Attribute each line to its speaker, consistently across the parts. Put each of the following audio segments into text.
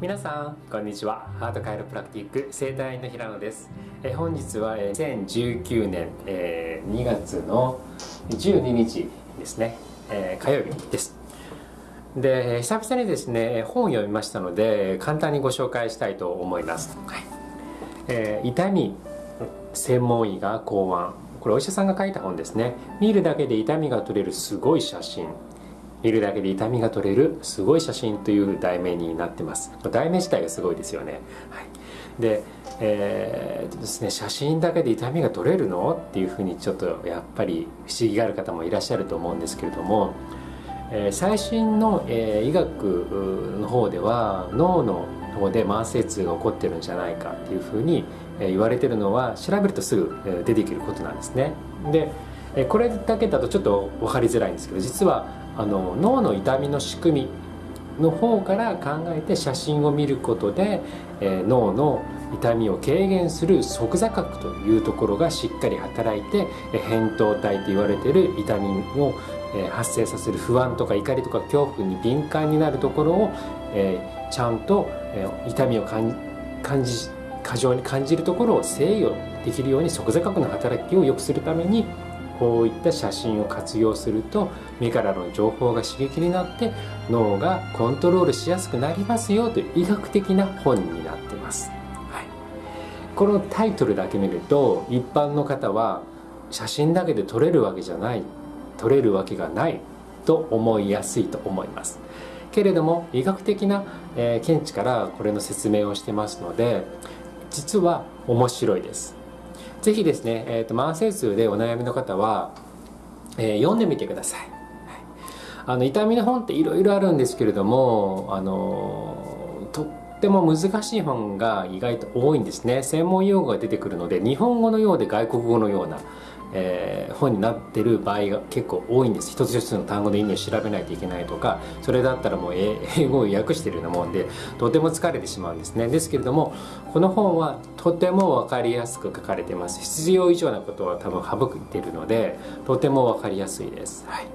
Speaker 1: 皆さんこんにちは。ハートカイロプラクティック生体院の平野です。え本日は2019年、えー、2月の12日ですね、えー、火曜日です。で久々にですね本を読みましたので簡単にご紹介したいと思います、はい。えー、痛み専門医が考案。これお医者さんが書いた本ですね。見るだけで痛みが取れるすごい写真。見るだけで痛みが取れるすごい写真という題名になってます。題名自体がすごいですよね、はい、で,、えー、ですね写真だけで痛みが取れるの？っていうふうにちょっとやっぱり不思議がある方もいらっしゃると思うんですけれども、えー、最新の、えー、医学の方では脳の方で慢性痛が起こってるんじゃないかっていうふうに言われてるのは調べるとすぐ出てくることなんですね。でこれだけだとちょっと分かりづらいんですけど実はあの脳の痛みの仕組みの方から考えて写真を見ることで、えー、脳の痛みを軽減する側座核というところがしっかり働いて扁桃体と言われている痛みを発生させる不安とか怒りとか恐怖に敏感になるところを、え、ちゃんと、え、痛みを感じ過剰に感じるところを制御できるように側座核の働きを良くするためにこういった写真を活用すると目からの情報が刺激になって脳がコントロールしやすくなりますよという医学的な本になってます、はい、このタイトルだけ見ると一般の方は写真だけで撮れるわけじゃない撮れるわけがないと思いやすいと思います。けれども医学的な、えー、見地からこれの説明をしてますので実は面白いです。ぜひですね、えーと、慢性痛でお悩みの方は、えー、読んでみてください、はい、あの痛みの本っていろいろあるんですけれどもあのとっても難しい本が意外と多いんですね。専門用語が出てくるので日本語のようで外国語のようなえー、本になってる場合が結構多いんです。一つ一つの単語の意味を調べないといけないとかそれだったらもう英語を訳してるようなもんでとても疲れてしまうんですね。ですけれどもこの本はとても分かりやすく書かれてます。必要以上なことは多分省いてるのでとても分かりやすいです、はい、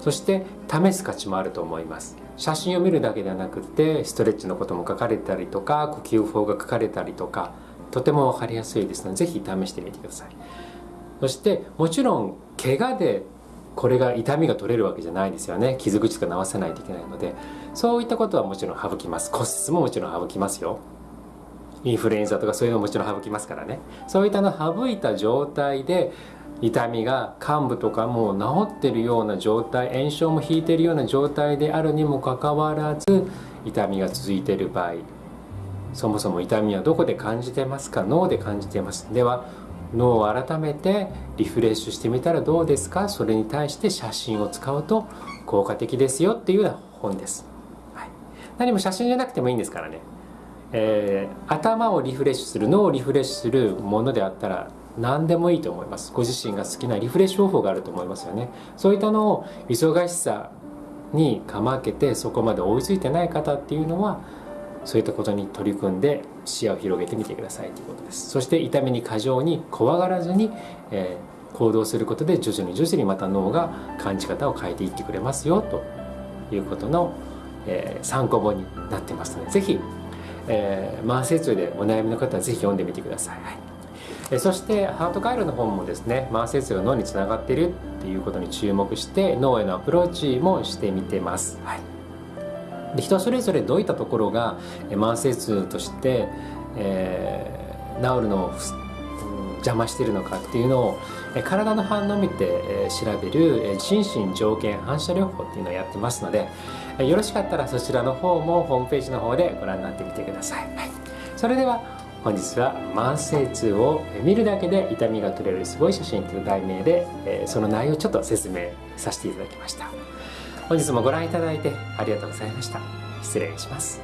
Speaker 1: そして試す価値もあると思います。写真を見るだけではなくてストレッチのことも書かれたりとか呼吸法が書かれたりとかとても分かりやすいですので是非試してみてください。そしてもちろん怪我でこれが痛みが取れるわけじゃないですよね。傷口とか治さないといけないので。そういったことはもちろん省きます。骨折ももちろん省きますよ。インフルエンザとかそういうのももちろん省きますからね。そういったの省いた状態で痛みが患部とかもう治ってるような状態炎症も引いてるような状態であるにもかかわらず痛みが続いてる場合。そもそも痛みはどこで感じてますか？脳で感じてます。では脳を改めてリフレッシュしてみたらどうですか？それに対して写真を使うと効果的ですよっていうような本です、はい、何も写真じゃなくてもいいんですからね、えー、頭をリフレッシュする脳をリフレッシュするものであったら何でもいいと思います。ご自身が好きなリフレッシュ方法があると思いますよね。そういったのを忙しさにかまけてそこまで追いついてない方っていうのはそういったことに取り組んで視野を広げてみてくださいということです。そして痛みに過剰に怖がらずに、えー、行動することで徐々に徐々にまた脳が感じ方を変えていってくれますよということの、えー、参考本になってますので是非、えー、慢性痛でお悩みの方は是非読んでみてください、はい。そしてハート回路の本もですね慢性痛が脳につながっているっていうことに注目して脳へのアプローチもしてみてます、はい。で人それぞれどういったところが慢性痛として、えー、治るのを邪魔してるのかっていうのを体の反応を見て調べる心身条件反射療法っていうのをやってますのでよろしかったらそちらの方もホームページの方でご覧になってみてください、はい、それでは本日は慢性痛を見るだけで痛みが取れるすごい写真という題名でその内容をちょっと説明させていただきました。本日もご覧いただいてありがとうございました。失礼します。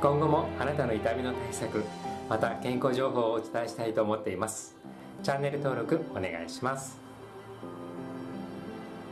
Speaker 1: 今後もあなたの痛みの対策また健康情報をお伝えしたいと思っています。チャンネル登録お願いします。